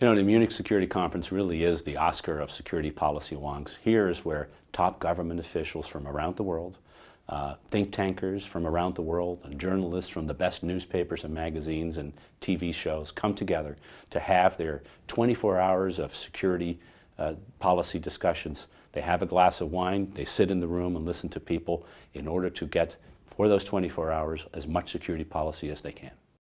You know, the Munich Security Conference really is the Oscar of security policy wonks. Here is where top government officials from around the world, uh, think tankers from around the world, and journalists from the best newspapers and magazines and TV shows come together to have their 24 hours of security uh, policy discussions. They have a glass of wine, they sit in the room and listen to people in order to get, for those 24 hours, as much security policy as they can.